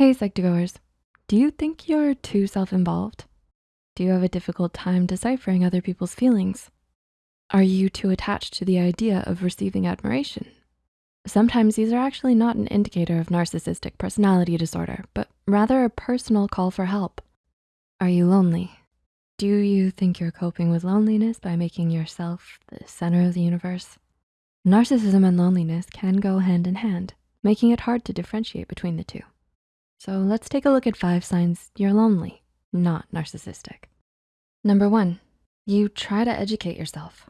Hey, Psych2Goers. Do you think you're too self-involved? Do you have a difficult time deciphering other people's feelings? Are you too attached to the idea of receiving admiration? Sometimes these are actually not an indicator of narcissistic personality disorder, but rather a personal call for help. Are you lonely? Do you think you're coping with loneliness by making yourself the center of the universe? Narcissism and loneliness can go hand in hand, making it hard to differentiate between the two. So let's take a look at five signs you're lonely, not narcissistic. Number one, you try to educate yourself.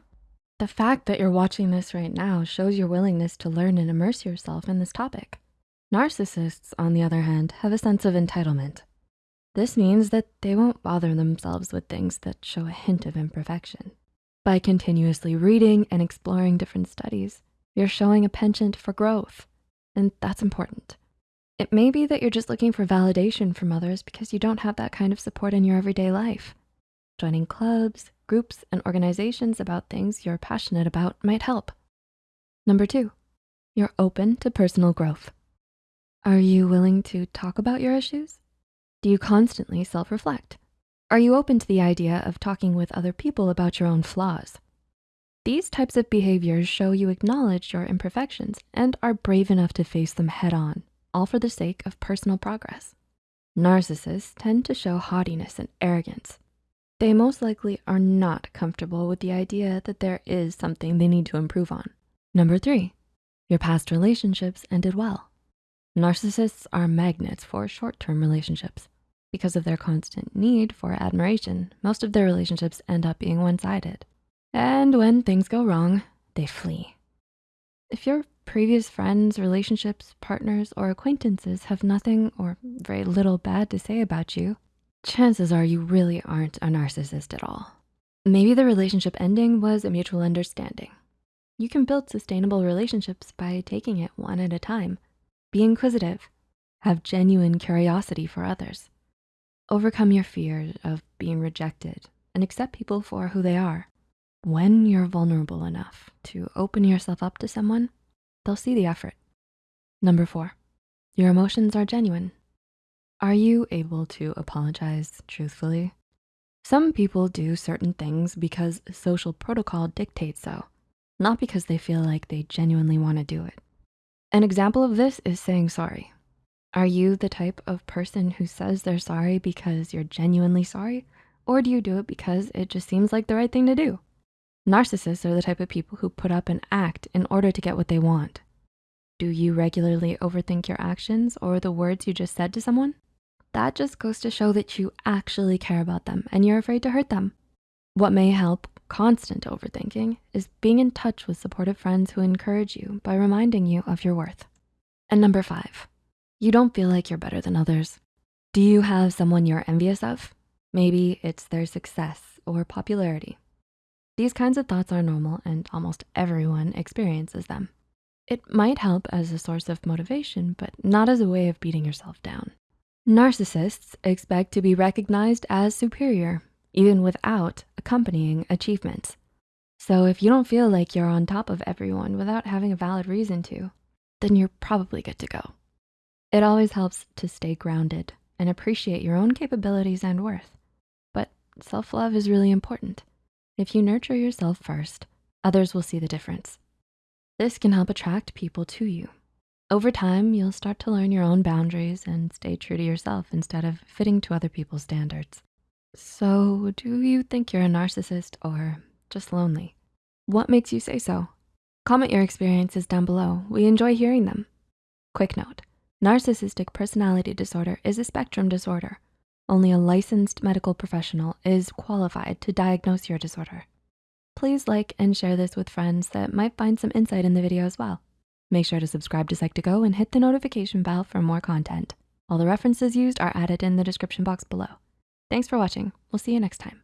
The fact that you're watching this right now shows your willingness to learn and immerse yourself in this topic. Narcissists, on the other hand, have a sense of entitlement. This means that they won't bother themselves with things that show a hint of imperfection. By continuously reading and exploring different studies, you're showing a penchant for growth, and that's important. It may be that you're just looking for validation from others because you don't have that kind of support in your everyday life. Joining clubs, groups, and organizations about things you're passionate about might help. Number two, you're open to personal growth. Are you willing to talk about your issues? Do you constantly self-reflect? Are you open to the idea of talking with other people about your own flaws? These types of behaviors show you acknowledge your imperfections and are brave enough to face them head on, all for the sake of personal progress. Narcissists tend to show haughtiness and arrogance, they most likely are not comfortable with the idea that there is something they need to improve on. Number three, your past relationships ended well. Narcissists are magnets for short-term relationships. Because of their constant need for admiration, most of their relationships end up being one-sided. And when things go wrong, they flee. If your previous friends, relationships, partners, or acquaintances have nothing or very little bad to say about you, chances are you really aren't a narcissist at all. Maybe the relationship ending was a mutual understanding. You can build sustainable relationships by taking it one at a time. Be inquisitive, have genuine curiosity for others. Overcome your fear of being rejected and accept people for who they are. When you're vulnerable enough to open yourself up to someone, they'll see the effort. Number four, your emotions are genuine. Are you able to apologize truthfully? Some people do certain things because social protocol dictates so, not because they feel like they genuinely wanna do it. An example of this is saying sorry. Are you the type of person who says they're sorry because you're genuinely sorry? Or do you do it because it just seems like the right thing to do? Narcissists are the type of people who put up an act in order to get what they want. Do you regularly overthink your actions or the words you just said to someone? That just goes to show that you actually care about them and you're afraid to hurt them. What may help constant overthinking is being in touch with supportive friends who encourage you by reminding you of your worth. And number five, you don't feel like you're better than others. Do you have someone you're envious of? Maybe it's their success or popularity. These kinds of thoughts are normal and almost everyone experiences them. It might help as a source of motivation, but not as a way of beating yourself down. Narcissists expect to be recognized as superior, even without accompanying achievements. So if you don't feel like you're on top of everyone without having a valid reason to, then you're probably good to go. It always helps to stay grounded and appreciate your own capabilities and worth. But self-love is really important. If you nurture yourself first, others will see the difference. This can help attract people to you over time, you'll start to learn your own boundaries and stay true to yourself instead of fitting to other people's standards. So do you think you're a narcissist or just lonely? What makes you say so? Comment your experiences down below. We enjoy hearing them. Quick note, narcissistic personality disorder is a spectrum disorder. Only a licensed medical professional is qualified to diagnose your disorder. Please like and share this with friends that might find some insight in the video as well. Make sure to subscribe to Psych2Go and hit the notification bell for more content. All the references used are added in the description box below. Thanks for watching. We'll see you next time.